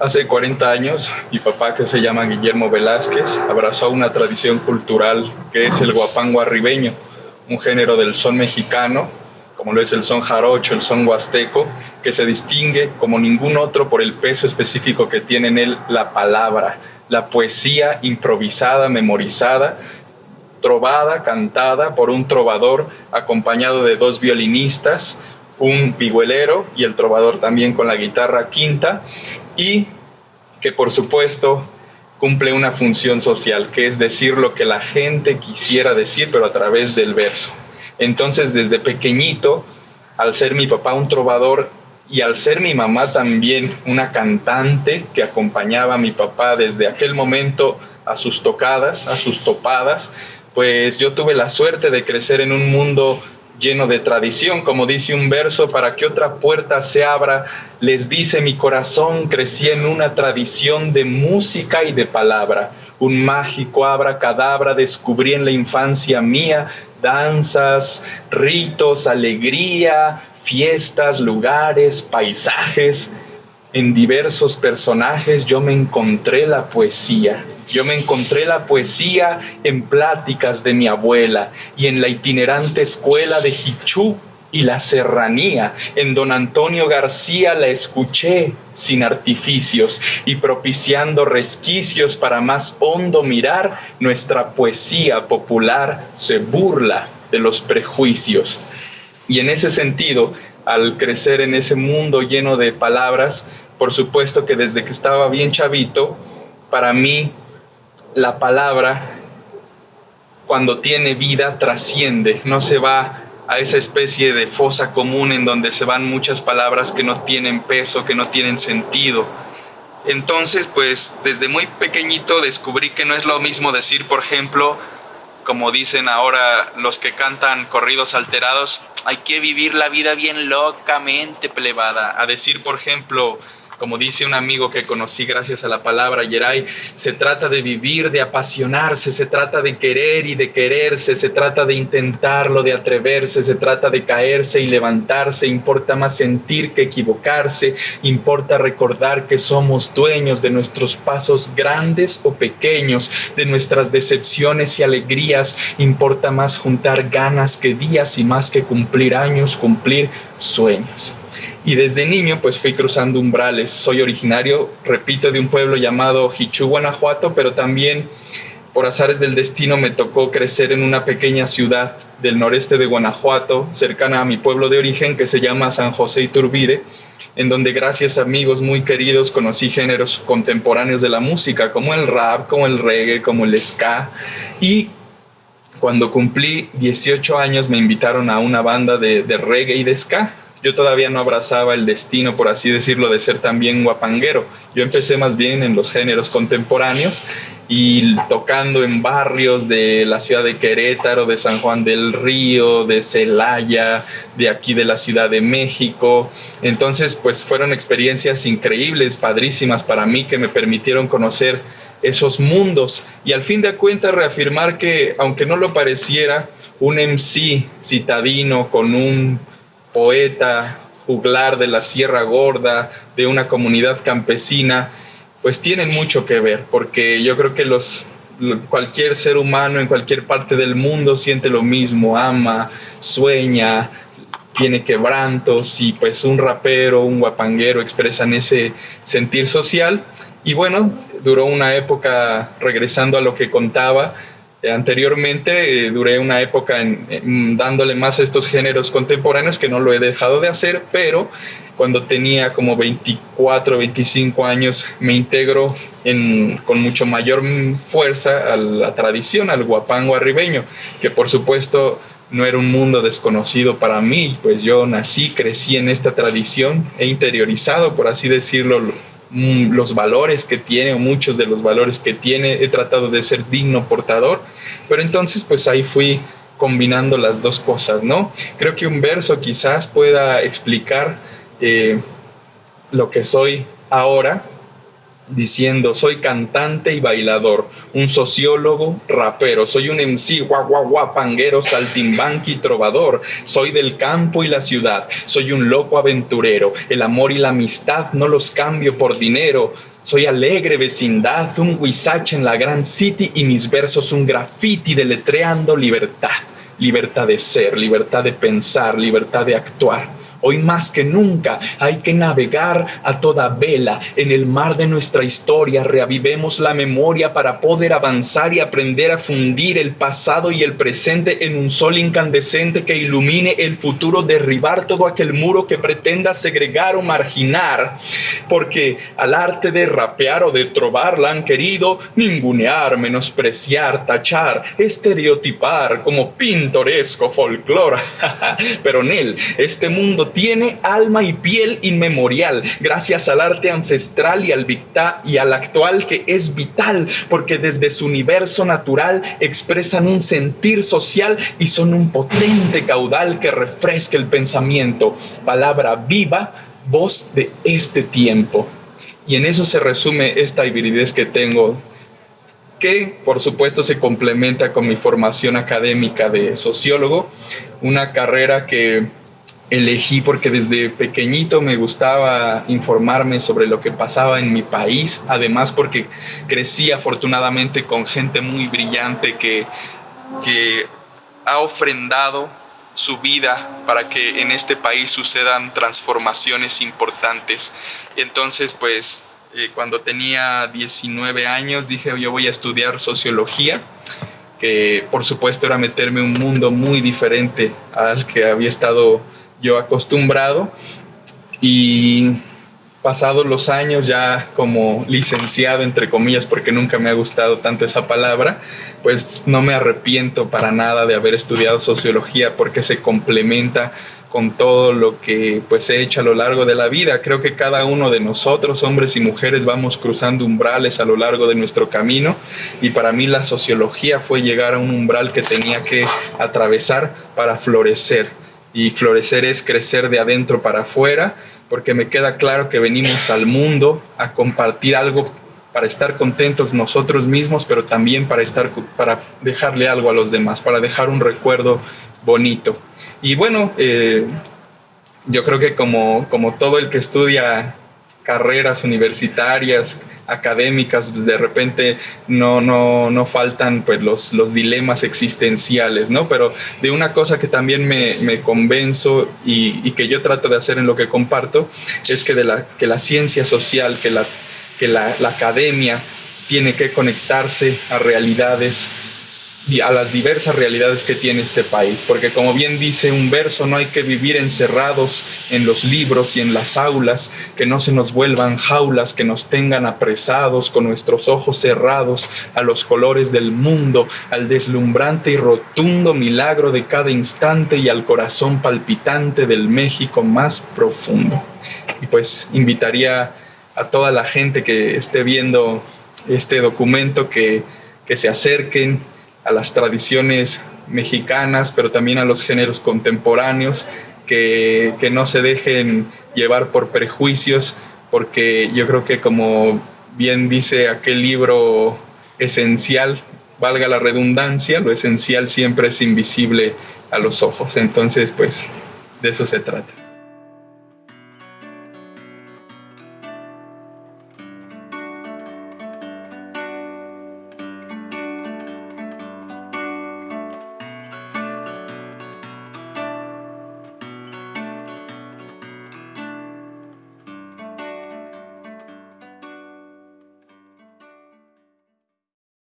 Hace 40 años, mi papá, que se llama Guillermo Velázquez, abrazó una tradición cultural que es el guapango arribeño, un género del son mexicano, como lo es el son jarocho, el son huasteco, que se distingue como ningún otro por el peso específico que tiene en él la palabra, la poesía improvisada, memorizada, trovada, cantada por un trovador acompañado de dos violinistas, un vihuelero y el trovador también con la guitarra quinta, y que por supuesto cumple una función social, que es decir lo que la gente quisiera decir, pero a través del verso. Entonces, desde pequeñito, al ser mi papá un trovador y al ser mi mamá también una cantante que acompañaba a mi papá desde aquel momento a sus tocadas, a sus topadas, pues yo tuve la suerte de crecer en un mundo lleno de tradición, como dice un verso, para que otra puerta se abra, les dice mi corazón, crecí en una tradición de música y de palabra, un mágico abracadabra descubrí en la infancia mía, danzas, ritos, alegría, fiestas, lugares, paisajes, en diversos personajes yo me encontré la poesía. Yo me encontré la poesía en pláticas de mi abuela y en la itinerante escuela de Hichú y la serranía. En don Antonio García la escuché sin artificios y propiciando resquicios para más hondo mirar, nuestra poesía popular se burla de los prejuicios. Y en ese sentido, al crecer en ese mundo lleno de palabras, por supuesto que desde que estaba bien chavito, para mí la palabra cuando tiene vida trasciende, no se va a esa especie de fosa común en donde se van muchas palabras que no tienen peso, que no tienen sentido. Entonces, pues desde muy pequeñito descubrí que no es lo mismo decir, por ejemplo, como dicen ahora los que cantan corridos alterados, hay que vivir la vida bien locamente plebada. A decir, por ejemplo, como dice un amigo que conocí gracias a la palabra Yeray, se trata de vivir, de apasionarse, se trata de querer y de quererse, se trata de intentarlo, de atreverse, se trata de caerse y levantarse, importa más sentir que equivocarse, importa recordar que somos dueños de nuestros pasos grandes o pequeños, de nuestras decepciones y alegrías, importa más juntar ganas que días y más que cumplir años, cumplir sueños. Y desde niño pues fui cruzando umbrales. Soy originario, repito, de un pueblo llamado Hichú, Guanajuato, pero también por azares del destino me tocó crecer en una pequeña ciudad del noreste de Guanajuato, cercana a mi pueblo de origen que se llama San José Iturbide, en donde gracias a amigos muy queridos conocí géneros contemporáneos de la música, como el rap, como el reggae, como el ska. Y cuando cumplí 18 años me invitaron a una banda de, de reggae y de ska yo todavía no abrazaba el destino, por así decirlo, de ser también guapanguero. Yo empecé más bien en los géneros contemporáneos y tocando en barrios de la ciudad de Querétaro, de San Juan del Río, de Celaya, de aquí de la Ciudad de México. Entonces, pues fueron experiencias increíbles, padrísimas para mí, que me permitieron conocer esos mundos y al fin de cuentas reafirmar que, aunque no lo pareciera, un MC citadino con un poeta, juglar de la Sierra Gorda, de una comunidad campesina, pues tienen mucho que ver, porque yo creo que los, cualquier ser humano en cualquier parte del mundo siente lo mismo, ama, sueña, tiene quebrantos y pues un rapero, un guapanguero expresan ese sentir social. Y bueno, duró una época, regresando a lo que contaba, anteriormente eh, duré una época en, dándole más a estos géneros contemporáneos que no lo he dejado de hacer, pero cuando tenía como 24, 25 años me integro con mucho mayor fuerza a la tradición, al guapango arribeño, que por supuesto no era un mundo desconocido para mí, pues yo nací, crecí en esta tradición, he interiorizado, por así decirlo, los valores que tiene o muchos de los valores que tiene, he tratado de ser digno portador, pero entonces pues ahí fui combinando las dos cosas, ¿no? Creo que un verso quizás pueda explicar eh, lo que soy ahora diciendo soy cantante y bailador, un sociólogo, rapero, soy un MC, guagua, panguero, saltimbanqui, trovador, soy del campo y la ciudad, soy un loco aventurero, el amor y la amistad no los cambio por dinero, Soy alegre vecindad, un huizache en la gran city y mis versos un graffiti deletreando libertad. Libertad de ser, libertad de pensar, libertad de actuar Hoy más que nunca hay que navegar a toda vela en el mar de nuestra historia. Reavivemos la memoria para poder avanzar y aprender a fundir el pasado y el presente en un sol incandescente que ilumine el futuro, derribar todo aquel muro que pretenda segregar o marginar. Porque al arte de rapear o de trobar la han querido ningunear, menospreciar, tachar, estereotipar como pintoresco folclore. Pero en él, este mundo tiene alma y piel inmemorial, gracias al arte ancestral y al, y al actual que es vital, porque desde su universo natural expresan un sentir social y son un potente caudal que refresca el pensamiento. Palabra viva, voz de este tiempo. Y en eso se resume esta hibridez que tengo que por supuesto se complementa con mi formación académica de sociólogo, una carrera que elegí porque desde pequeñito me gustaba informarme sobre lo que pasaba en mi país, además porque crecí afortunadamente con gente muy brillante que, que ha ofrendado su vida para que en este país sucedan transformaciones importantes. Entonces, pues, eh, cuando tenía 19 años dije yo voy a estudiar sociología que por supuesto era meterme en un mundo muy diferente al que había estado yo acostumbrado. Y pasados los años ya como licenciado, entre comillas, porque nunca me ha gustado tanto esa palabra, pues no me arrepiento para nada de haber estudiado sociología porque se complementa con todo lo que pues he hecho a lo largo de la vida. Creo que cada uno de nosotros, hombres y mujeres, vamos cruzando umbrales a lo largo de nuestro camino. Y para mí la sociología fue llegar a un umbral que tenía que atravesar para florecer y florecer es crecer de adentro para afuera, porque me queda claro que venimos al mundo a compartir algo para estar contentos nosotros mismos, pero también para estar para dejarle algo a los demás, para dejar un recuerdo bonito. Y bueno, eh, yo creo que como, como todo el que estudia carreras universitarias, académicas, pues, de repente no, no, no faltan pues los, los dilemas existenciales, ¿no? Pero de una cosa que también me, me convenzo y, que yo trato de hacer en lo que comparto, es que, de la, que la ciencia social, que la, que la academia tiene que conectarse a realidades a las diversas realidades que tiene este país, porque como bien dice un verso, no hay que vivir encerrados en los libros y en las aulas, que no se nos vuelvan jaulas, que nos tengan apresados con nuestros ojos cerrados a los colores del mundo, al deslumbrante y rotundo milagro de cada instante y al corazón palpitante del México más profundo. Y pues invitaría a toda la gente que esté viendo este documento que, que se acerquen, a las tradiciones mexicanas, pero también a los géneros contemporáneos, que, que, no se dejen llevar por prejuicios, porque yo creo que como bien dice aquel libro esencial, valga la redundancia, lo esencial siempre es invisible a los ojos. Entonces, pues, de eso se trata.